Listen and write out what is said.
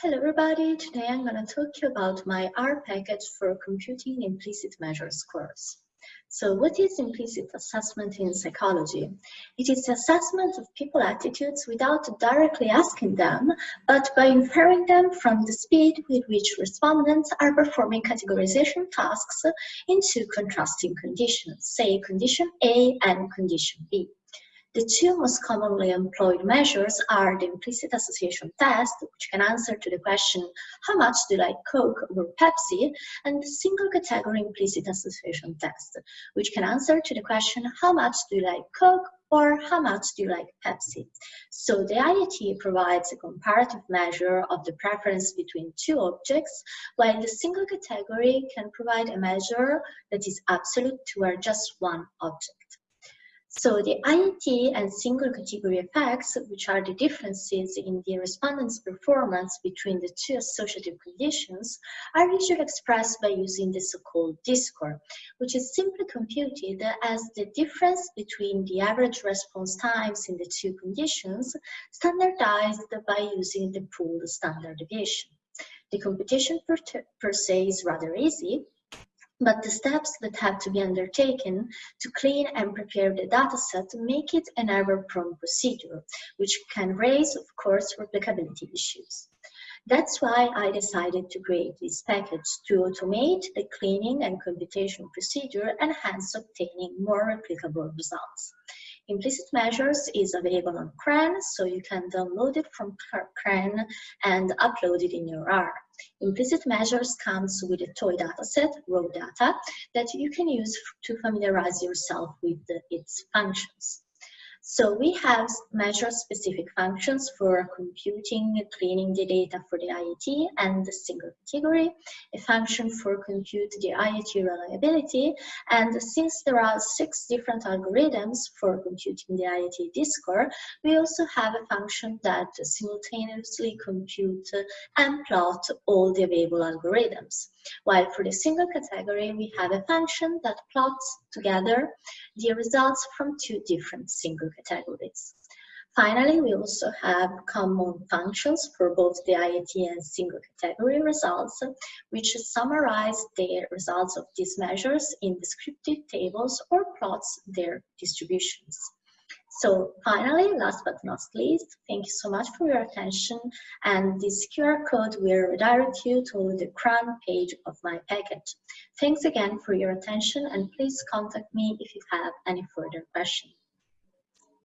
Hello everybody, today I'm going to talk to you about my R package for computing implicit measures course. So what is implicit assessment in psychology? It is assessment of people attitudes without directly asking them, but by inferring them from the speed with which respondents are performing categorization tasks into contrasting conditions, say condition A and condition B. The two most commonly employed measures are the implicit association test, which can answer to the question, how much do you like Coke or Pepsi? And the single category implicit association test, which can answer to the question, how much do you like Coke or how much do you like Pepsi? So the IAT provides a comparative measure of the preference between two objects, while the single category can provide a measure that is absolute toward just one object. So the IAT and single category effects, which are the differences in the respondent's performance between the two associative conditions, are usually expressed by using the so-called D-score, which is simply computed as the difference between the average response times in the two conditions, standardized by using the pooled standard deviation. The computation per, per se is rather easy, but the steps that have to be undertaken to clean and prepare the dataset make it an error-prone procedure, which can raise, of course, replicability issues. That's why I decided to create this package to automate the cleaning and computation procedure and hence obtaining more replicable results. Implicit Measures is available on CRAN, so you can download it from CRAN and upload it in your R. Implicit Measures comes with a toy dataset, raw data, that you can use to familiarize yourself with the, its functions. So we have measure-specific functions for computing, cleaning the data for the IAT and the single category, a function for compute the IAT reliability, and since there are six different algorithms for computing the IAT D-score, we also have a function that simultaneously compute and plot all the available algorithms. While for the single category, we have a function that plots together the results from two different single categories. Finally, we also have common functions for both the IAT and single category results, which summarize the results of these measures in descriptive tables or plots their distributions. So finally, last but not least, thank you so much for your attention and this QR code will redirect you to the CRAN page of my package. Thanks again for your attention and please contact me if you have any further questions.